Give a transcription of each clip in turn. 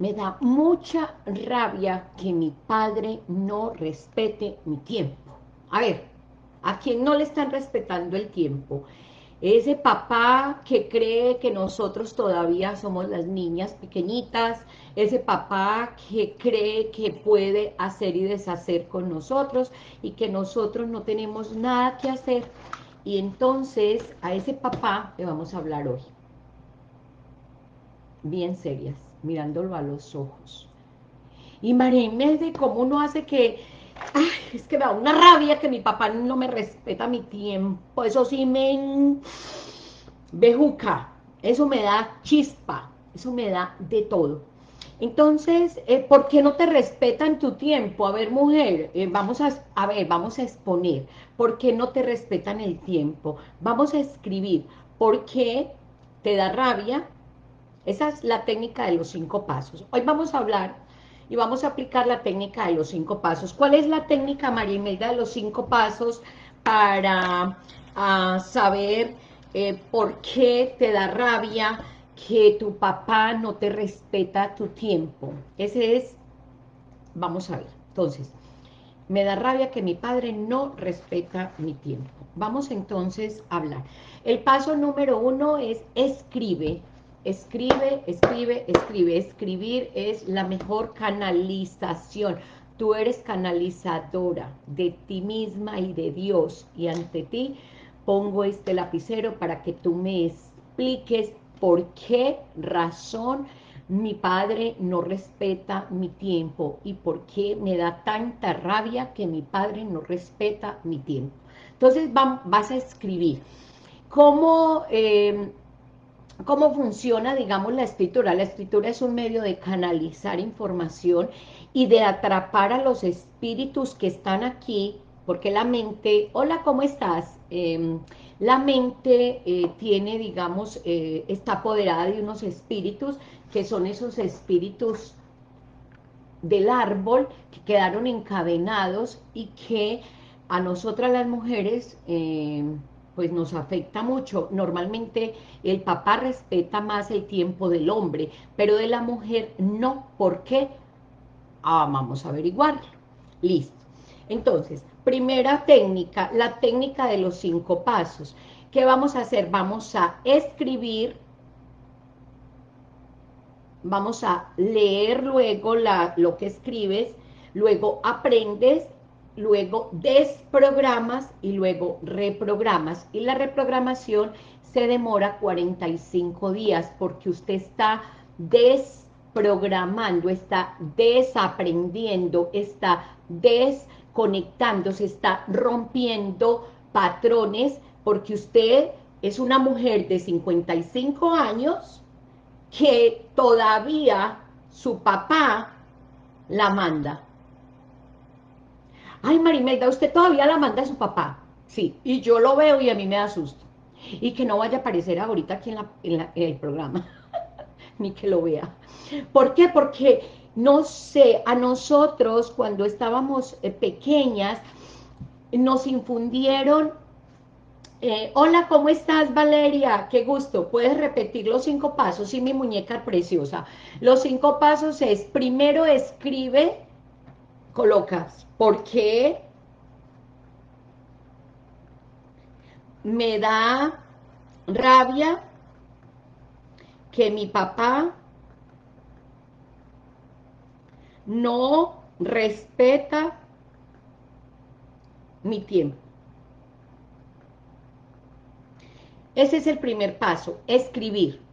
Me da mucha rabia que mi padre no respete mi tiempo. A ver, ¿a quién no le están respetando el tiempo? Ese papá que cree que nosotros todavía somos las niñas pequeñitas, ese papá que cree que puede hacer y deshacer con nosotros y que nosotros no tenemos nada que hacer. Y entonces a ese papá le vamos a hablar hoy. Bien serias mirándolo a los ojos. Y María de cómo uno hace que, es que me da una rabia que mi papá no me respeta mi tiempo, eso sí me bejuca, eso me da chispa, eso me da de todo. Entonces, eh, ¿por qué no te respetan tu tiempo? A ver, mujer, eh, vamos a, a ver, vamos a exponer. ¿Por qué no te respetan el tiempo? Vamos a escribir. ¿Por qué te da rabia esa es la técnica de los cinco pasos. Hoy vamos a hablar y vamos a aplicar la técnica de los cinco pasos. ¿Cuál es la técnica, María Imelda, de los cinco pasos para ah, saber eh, por qué te da rabia que tu papá no te respeta tu tiempo? Ese es, vamos a ver, entonces, me da rabia que mi padre no respeta mi tiempo. Vamos entonces a hablar. El paso número uno es escribe Escribe, escribe, escribe. Escribir es la mejor canalización. Tú eres canalizadora de ti misma y de Dios. Y ante ti pongo este lapicero para que tú me expliques por qué razón mi padre no respeta mi tiempo y por qué me da tanta rabia que mi padre no respeta mi tiempo. Entonces vas a escribir. ¿Cómo... Eh, cómo funciona, digamos, la escritura. La escritura es un medio de canalizar información y de atrapar a los espíritus que están aquí, porque la mente, hola, ¿cómo estás? Em, la mente eh, tiene, digamos, eh, está apoderada de unos espíritus, que son esos espíritus del árbol, que quedaron encadenados y que a nosotras las mujeres... Pues nos afecta mucho. Normalmente el papá respeta más el tiempo del hombre, pero de la mujer no. ¿Por qué? Ah, vamos a averiguarlo. Listo. Entonces, primera técnica, la técnica de los cinco pasos. ¿Qué vamos a hacer? Vamos a escribir, vamos a leer luego lo que escribes, luego aprendes luego desprogramas y luego reprogramas. Y la reprogramación se demora 45 días porque usted está desprogramando, está desaprendiendo, está desconectándose, está rompiendo patrones porque usted es una mujer de 55 años que todavía su papá la manda ay Marimelda, usted todavía la manda a su papá. Sí, y yo lo veo y a mí me da susto. Y que no vaya a aparecer ahorita aquí en, el programa, ni que lo vea. ¿Por qué? Porque, no sé, a nosotros cuando estábamos eh, pequeñas, nos infundieron eh, hola, ¿cómo estás, Valeria? Qué gusto. ¿Puedes repetir los cinco pasos? Sí, mi muñeca preciosa. Los cinco pasos es, primero escribe colocas, ¿por qué me da rabia que mi papá no respeta mi tiempo. Ese es el primer paso, escribir.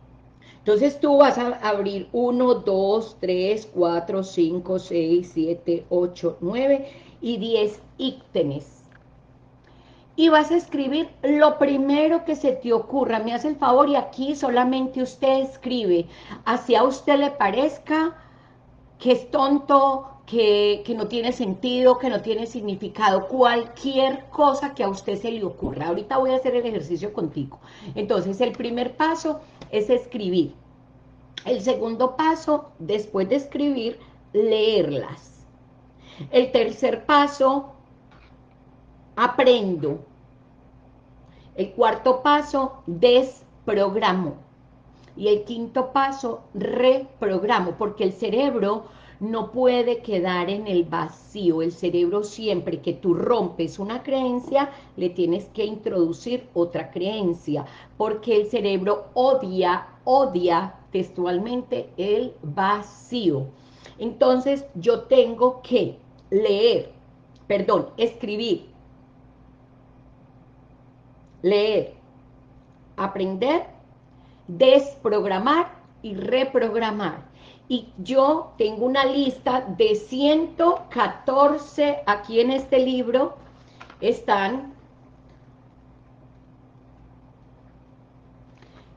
Entonces tú vas a abrir 1, 2, 3, 4, 5, 6, 7, 8, 9 y 10 ítems. Y vas a escribir lo primero que se te ocurra. Me hace el favor y aquí solamente usted escribe. Así a usted le parezca que es tonto, que, que, no tiene sentido, que no tiene significado, cualquier cosa que a usted se le ocurra. Ahorita voy a hacer el ejercicio contigo. Entonces, el primer paso es escribir. El segundo paso, después de escribir, leerlas. El tercer paso, aprendo. El cuarto paso, desprogramo. Y el quinto paso, reprogramo, porque el cerebro no puede quedar en el vacío. El cerebro siempre que tú rompes una creencia, le tienes que introducir otra creencia, porque el cerebro odia, odia textualmente el vacío. Entonces yo tengo que leer, perdón, escribir, leer, aprender, desprogramar y reprogramar. Y yo tengo una lista de 114, aquí en este libro. Están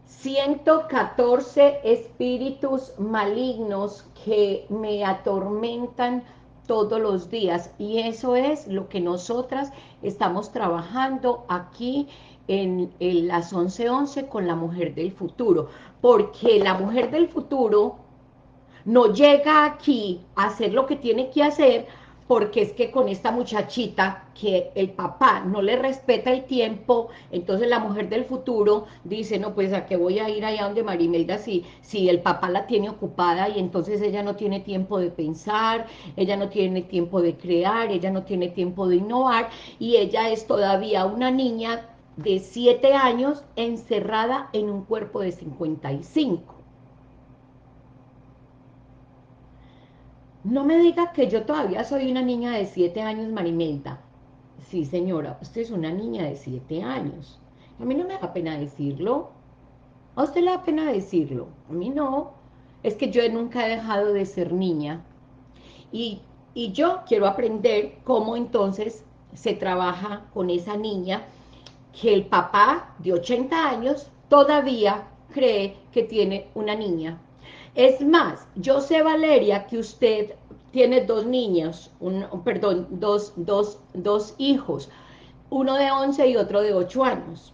114 espíritus malignos que me atormentan todos los días. Y eso es lo que nosotras estamos trabajando aquí en, las 11.11 con la mujer del futuro, porque la mujer del futuro no llega aquí a hacer lo que tiene que hacer porque es que con esta muchachita que el papá no le respeta el tiempo, entonces la mujer del futuro dice, no, pues a qué voy a ir allá donde Marimelda si, si el papá la tiene ocupada y entonces ella no tiene tiempo de pensar, ella no tiene tiempo de crear, ella no tiene tiempo de innovar y ella es todavía una niña de 7 años encerrada en un cuerpo de 55. No me diga que yo todavía soy una niña de 7 años, Marimelda. Sí, señora, usted es una niña de 7 años. A mí no me da pena decirlo. ¿A usted le da pena decirlo? A mí no. Es que yo nunca he dejado de ser niña. Y, y yo quiero aprender cómo entonces se trabaja con esa niña que el papá de 80 años todavía cree que tiene una niña. Es más, yo sé, Valeria, que usted tiene dos niños, perdón, dos, dos, dos hijos, uno de 11 y otro de 8 años.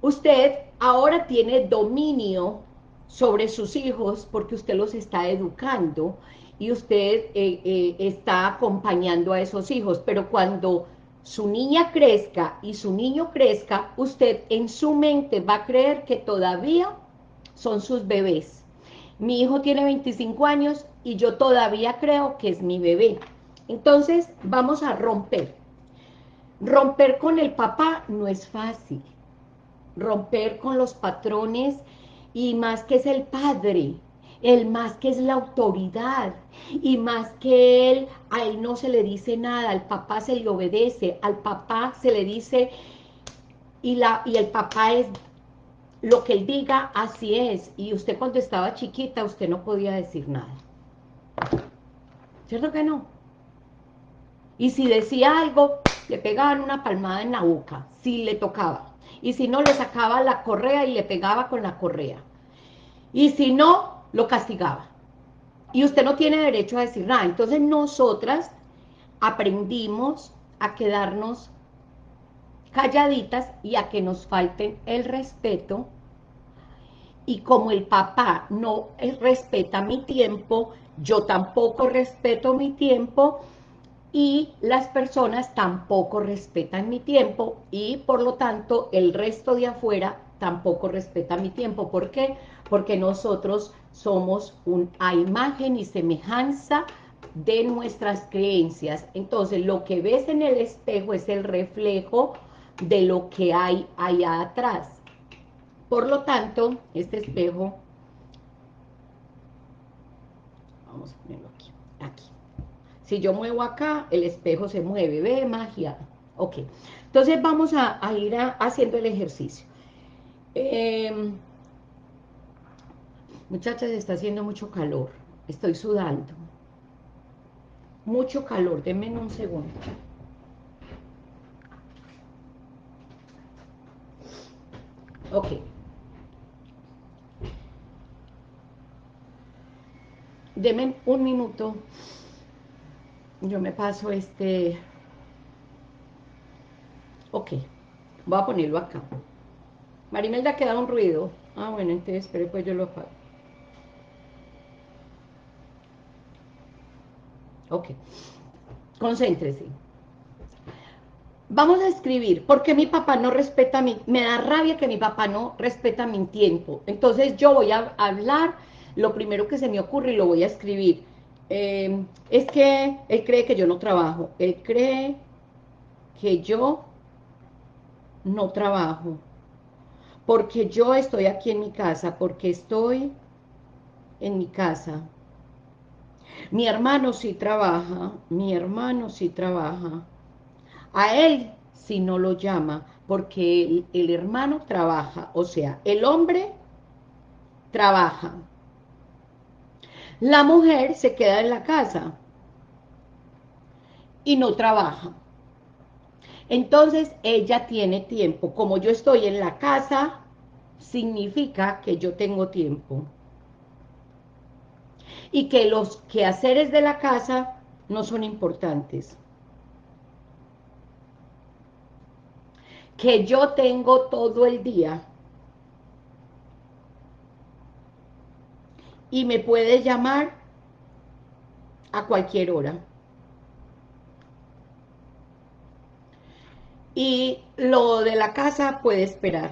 Usted ahora tiene dominio sobre sus hijos porque usted los está educando y usted eh, eh, está acompañando a esos hijos, pero cuando su niña crezca y su niño crezca, usted en su mente va a creer que todavía son sus bebés mi hijo tiene 25 años y yo todavía creo que es mi bebé. Entonces, vamos a romper. Romper con el papá no es fácil. Romper con los patrones y más que es el padre, el más que es la autoridad, y más que él, a él no se le dice nada, al papá se le obedece, al papá se le dice, y, la, y el papá es lo que él diga, así es. Y usted cuando estaba chiquita, usted no podía decir nada. ¿Cierto que no? Y si decía algo, le pegaban una palmada en la boca, si le tocaba. Y si no, le sacaba la correa y le pegaba con la correa. Y si no, lo castigaba. Y usted no tiene derecho a decir nada. Entonces nosotras aprendimos a quedarnos calladitas y a que nos falten el respeto y como el papá no respeta mi tiempo, yo tampoco respeto mi tiempo y las personas tampoco respetan mi tiempo y por lo tanto el resto de afuera tampoco respeta mi tiempo. ¿Por qué? Porque nosotros somos un, a imagen y semejanza de nuestras creencias. Entonces lo que ves en el espejo es el reflejo de lo que hay allá atrás. Por lo tanto, este espejo, vamos a ponerlo aquí, aquí. Si yo muevo acá, el espejo se mueve, ¿ve? Magia. Ok. Entonces vamos a, ir haciendo el ejercicio. Em, muchachas, está haciendo mucho calor. Estoy sudando. Mucho calor. Denme un segundo. Ok. Deme un minuto. Yo me paso este... Ok. Voy a ponerlo acá. Marimelda ha quedado un ruido. Ah, bueno, entonces espere, pues yo lo apago. Ok. Concéntrese. Vamos a escribir, ¿por qué mi papá no respeta mi, me da rabia que mi papá no respeta mi tiempo? Entonces yo voy a hablar lo primero que se me ocurre y lo voy a escribir. Eh, es que él cree que yo no trabajo, él cree que yo no trabajo, porque yo estoy aquí en mi casa, porque estoy en mi casa. Mi hermano sí trabaja, mi hermano sí trabaja. A él si no lo llama, porque el, el hermano trabaja, o sea, el hombre trabaja. La mujer se queda en la casa y no trabaja. Entonces ella tiene tiempo. Como yo estoy en la casa, significa que yo tengo tiempo. Y que los quehaceres de la casa no son importantes. Que yo tengo todo el día. Y me puede llamar a cualquier hora. y lo de la casa puede esperar.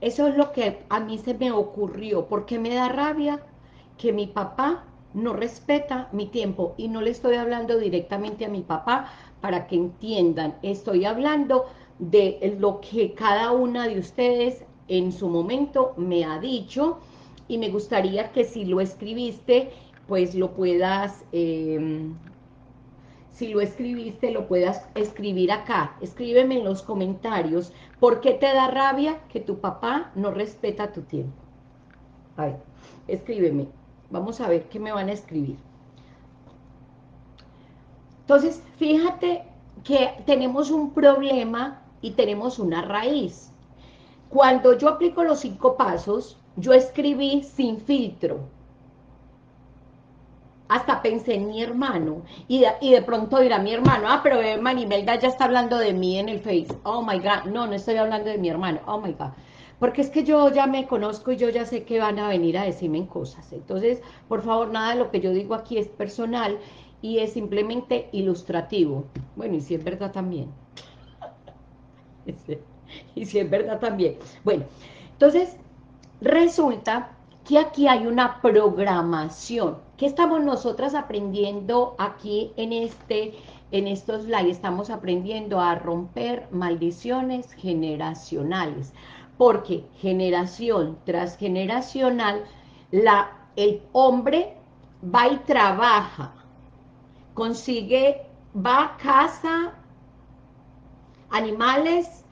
Eso es lo que a mí se me ocurrió, porque me da rabia que mi papá no respeta mi tiempo, y no le estoy hablando directamente a mi papá para que entiendan, estoy hablando de lo que cada una de ustedes en su momento me ha dicho, y me gustaría que si lo escribiste, pues lo puedas, em, si lo escribiste, lo puedas escribir acá. Escríbeme en los comentarios, ¿por qué te da rabia que tu papá no respeta tu tiempo? A ver, escríbeme. Vamos a ver qué me van a escribir. Entonces, fíjate que tenemos un problema y tenemos una raíz. Cuando yo aplico los cinco pasos, yo escribí sin filtro. Hasta pensé en mi hermano, y de, pronto dirá mi hermano, ah, pero eh, Manimelda ya está hablando de mí en el Face, oh my God, no, no estoy hablando de mi hermano, oh my God, porque es que yo ya me conozco y yo ya sé que van a venir a decirme cosas, entonces, por favor, nada de lo que yo digo aquí es personal, y es simplemente ilustrativo, bueno, y si es verdad también, y si es verdad también, bueno, entonces, resulta que aquí hay una programación. ¿Qué estamos nosotras aprendiendo aquí en este en estos live? Estamos aprendiendo a romper maldiciones generacionales, porque generación tras generacional, la, el hombre va y trabaja, consigue, va a casa, animales,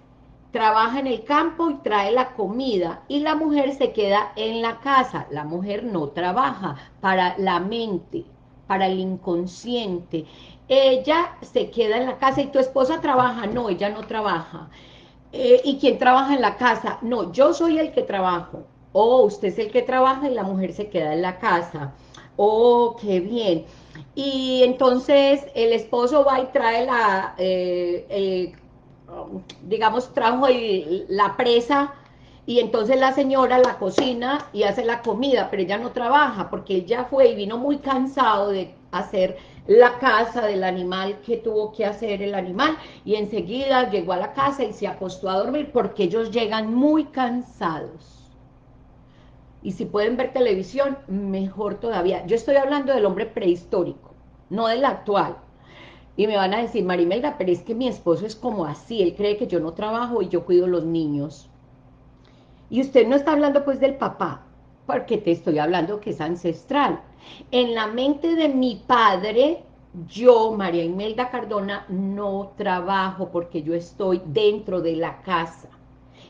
trabaja en el campo y trae la comida, y la mujer se queda en la casa, la mujer no trabaja, para la mente, para el inconsciente, ella se queda en la casa, y tu esposa trabaja, no, ella no trabaja, eh, ¿y quién trabaja en la casa? No, yo soy el que trabajo, oh, usted es el que trabaja y la mujer se queda en la casa, oh, qué bien, y entonces el esposo va y trae la, eh, digamos, trajo la presa y entonces la señora la cocina y hace la comida, pero ella no trabaja porque ella fue y vino muy cansado de hacer la casa del animal que tuvo que hacer el animal y enseguida llegó a la casa y se acostó a dormir porque ellos llegan muy cansados. Y si pueden ver televisión, mejor todavía. Yo estoy hablando del hombre prehistórico, no del actual. Y me van a decir, Marimelda, pero es que mi esposo es como así, él cree que yo no trabajo y yo cuido los niños. Y usted no está hablando pues del papá, porque te estoy hablando que es ancestral. En la mente de mi padre, yo, María Imelda Cardona, no trabajo porque yo estoy dentro de la casa.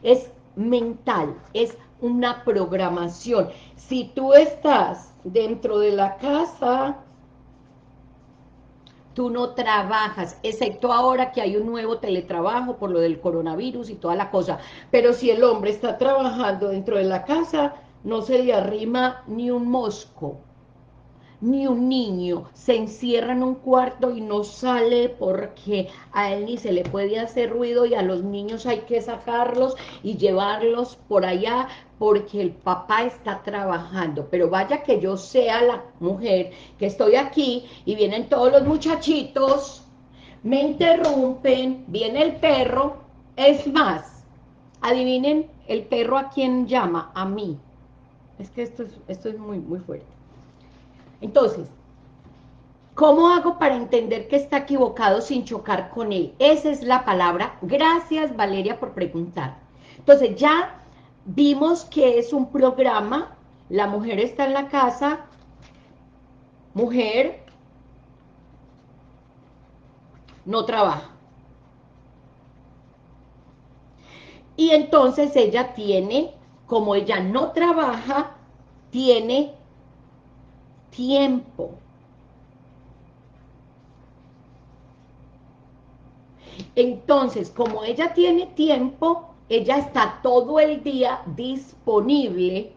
Es mental, es una programación. Si tú estás dentro de la casa, tú no trabajas, excepto ahora que hay un nuevo teletrabajo por lo del coronavirus y toda la cosa, pero si el hombre está trabajando dentro de la casa, no se le arrima ni un mosco, ni un niño, se encierra en un cuarto y no sale porque a él ni se le puede hacer ruido y a los niños hay que sacarlos y llevarlos por allá porque el papá está trabajando, pero vaya que yo sea la mujer que estoy aquí y vienen todos los muchachitos, me interrumpen, viene el perro, es más, adivinen el perro a quién llama, a mí, es que esto es, esto es muy, muy fuerte. Entonces, ¿cómo hago para entender que está equivocado sin chocar con él? Esa es la palabra. Gracias, Valeria, por preguntar. Entonces, ya vimos que es un programa, la mujer está en la casa, mujer no trabaja. Y entonces ella tiene como ella no trabaja, tiene tiempo. Entonces, como ella tiene tiempo, ella está todo el día disponible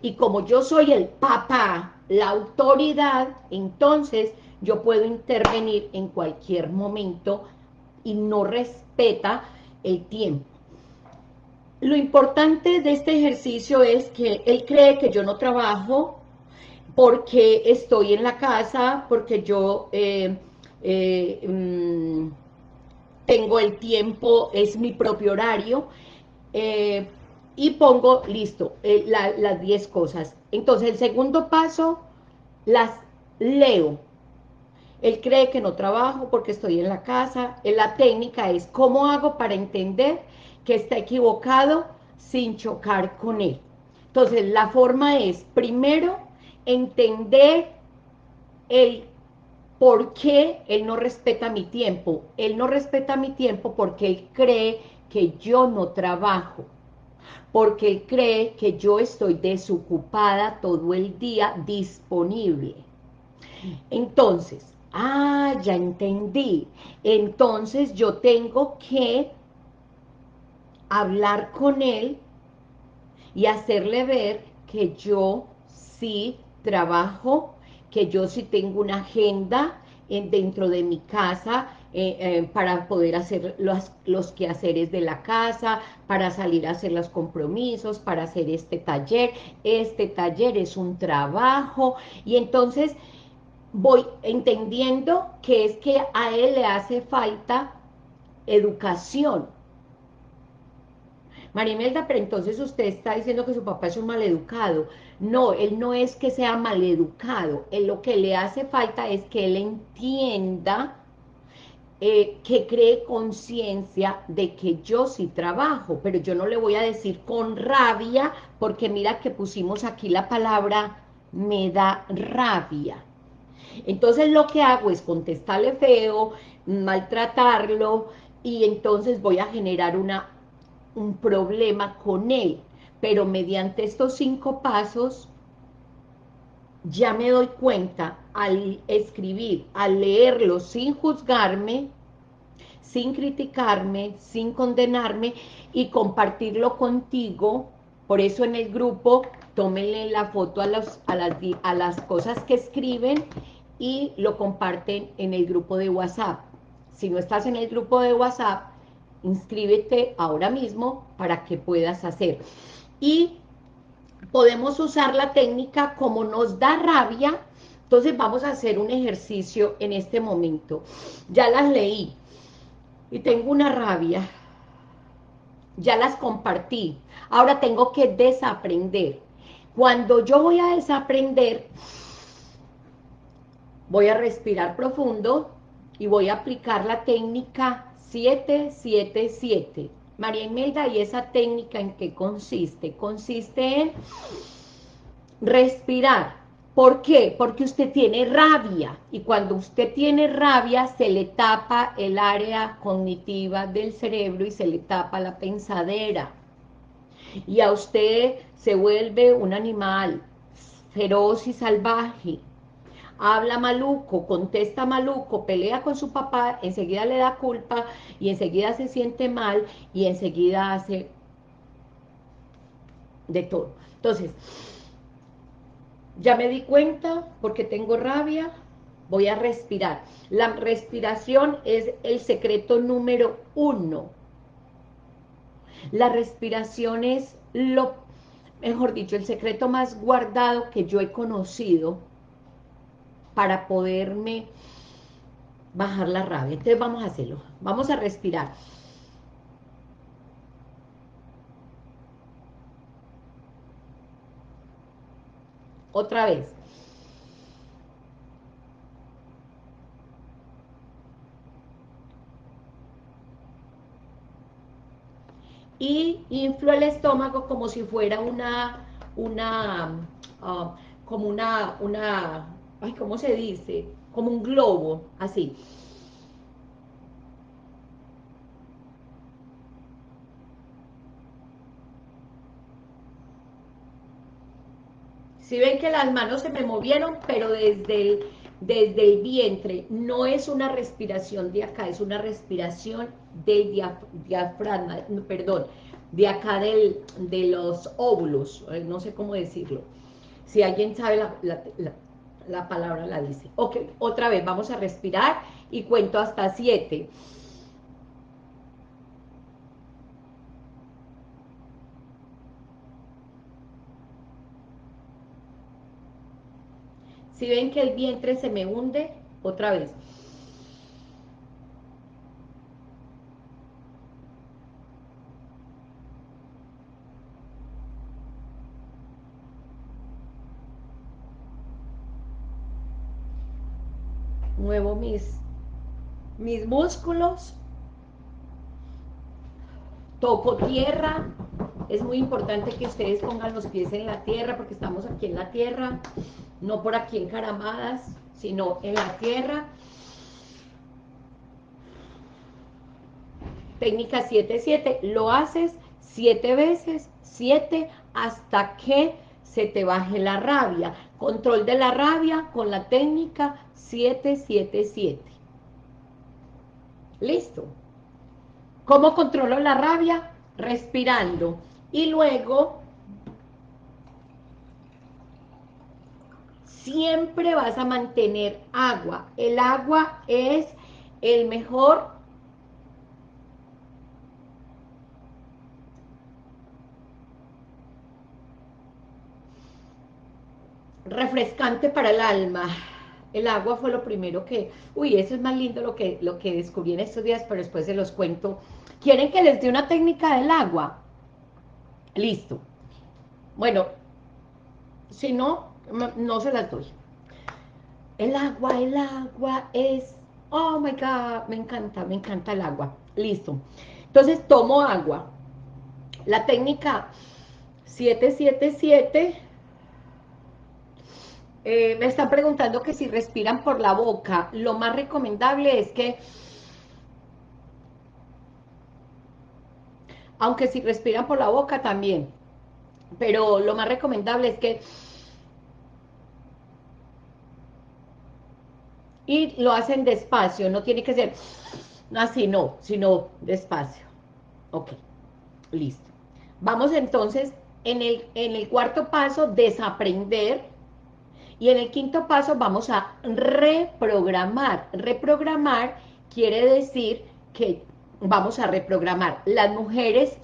y como yo soy el papá, la autoridad, entonces yo puedo intervenir en cualquier momento y no respeta el tiempo. Lo importante de este ejercicio es que él cree que yo no trabajo porque estoy en la casa, porque yo eh, eh, mm, tengo el tiempo, es mi propio horario, eh, y pongo, listo, las 10 cosas. Entonces, el segundo paso, las leo. Él cree que no trabajo porque estoy en la casa. La técnica es, ¿cómo hago para entender que está equivocado sin chocar con él. Entonces, la forma es, primero, entender el por qué él no respeta mi tiempo. Él no respeta mi tiempo porque él cree que yo no trabajo, porque él cree que yo estoy desocupada todo el día disponible. Entonces, ah, ya entendí. Entonces yo tengo que hablar con él y hacerle ver que yo sí trabajo, que yo sí tengo una agenda en, dentro de mi casa eh, eh, para poder hacer los, los quehaceres de la casa, para salir a hacer los compromisos, para hacer este taller. Este taller es un trabajo y entonces voy entendiendo que es que a él le hace falta educación, Marimelda, pero entonces usted está diciendo que su papá es un maleducado. No, él no es que sea maleducado. Él lo que le hace falta es que él entienda, eh, que cree conciencia de que yo sí trabajo, pero yo no le voy a decir con rabia, porque mira que pusimos aquí la palabra me da rabia. Entonces lo que hago es contestarle feo, maltratarlo, y entonces voy a generar una un problema con él, pero mediante estos cinco pasos ya me doy cuenta al escribir, al leerlo sin juzgarme, sin criticarme, sin condenarme y compartirlo contigo, por eso en el grupo tómenle la foto a, los, a, las, a las cosas que escriben y lo comparten en el grupo de WhatsApp. Si no estás en el grupo de WhatsApp, inscríbete ahora mismo para que puedas hacer. Y podemos usar la técnica como nos da rabia, entonces vamos a hacer un ejercicio en este momento. Ya las leí y tengo una rabia, ya las compartí, ahora tengo que desaprender. Cuando yo voy a desaprender, voy a respirar profundo y voy a aplicar la técnica 777. María Imelda, ¿y esa técnica en qué consiste? Consiste en respirar. ¿Por qué? Porque usted tiene rabia y cuando usted tiene rabia se le tapa el área cognitiva del cerebro y se le tapa la pensadera. Y a usted se vuelve un animal feroz y salvaje habla maluco, contesta maluco, pelea con su papá, enseguida le da culpa y enseguida se siente mal y enseguida hace de todo. Entonces, ya me di cuenta porque tengo rabia, voy a respirar. La respiración es el secreto número uno. La respiración es lo mejor dicho, el secreto más guardado que yo he conocido para poderme bajar la rabia. Entonces vamos a hacerlo. Vamos a respirar. Otra vez. Y inflo el estómago como si fuera una, una, ah, como una, una, ay, ¿cómo se dice? Como un globo, así. Si ven que las manos se me movieron, pero desde el, desde el vientre, no es una respiración de acá, es una respiración del diafragma, perdón, de acá del, de los óvulos, eh, no sé cómo decirlo. Si alguien sabe la, palabra, la dice. Ok, otra vez, vamos a respirar y cuento hasta siete. Si ven que el vientre se me hunde, otra vez. Muevo mis, mis músculos. Toco tierra. Es muy importante que ustedes pongan los pies en la tierra porque estamos aquí en la tierra no por aquí encaramadas, sino en la tierra. Técnica 7-7, lo haces 7 veces, 7 hasta que se te baje la rabia. Control de la rabia con la técnica 7-7-7. Listo. ¿Cómo controlo la rabia? Respirando. Y luego siempre vas a mantener agua. El agua es el mejor refrescante para el alma. El agua fue lo primero que... Uy, eso es más lindo lo que, lo que descubrí en estos días, pero después se los cuento. ¿Quieren que les dé una técnica del agua? Listo. Bueno, si no, no se las doy. El agua, el agua es, oh my God, me encanta, me encanta el agua. Listo. Entonces tomo agua. La técnica 777, eh, me están preguntando que si respiran por la boca, lo más recomendable es que, aunque si respiran por la boca también, pero lo más recomendable es que y lo hacen despacio, no tiene que ser así, no, sino despacio. Ok, listo. Vamos entonces en el, en el cuarto paso, desaprender, y en el quinto paso vamos a reprogramar. Reprogramar quiere decir que vamos a reprogramar. Las mujeres,